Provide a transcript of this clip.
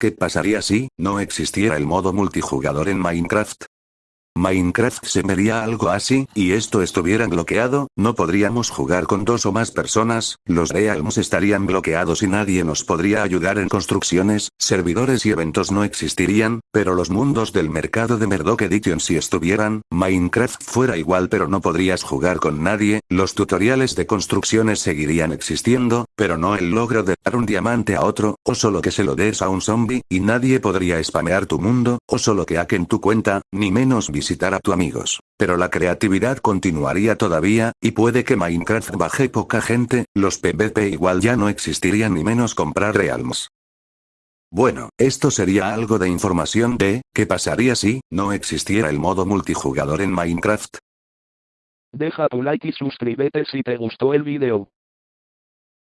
¿Qué pasaría si no existiera el modo multijugador en Minecraft? Minecraft se vería algo así, y esto estuviera bloqueado, no podríamos jugar con dos o más personas, los realms estarían bloqueados y nadie nos podría ayudar en construcciones, servidores y eventos no existirían, pero los mundos del mercado de Murdoch Edition si estuvieran, Minecraft fuera igual pero no podrías jugar con nadie, los tutoriales de construcciones seguirían existiendo, pero no el logro de dar un diamante a otro, o solo que se lo des a un zombie, y nadie podría spamear tu mundo, o solo que hacken tu cuenta, ni menos visitar a tu amigos. Pero la creatividad continuaría todavía, y puede que Minecraft baje poca gente, los PvP igual ya no existirían ni menos comprar realms. Bueno, esto sería algo de información de, ¿qué pasaría si, no existiera el modo multijugador en Minecraft? Deja tu like y suscríbete si te gustó el video.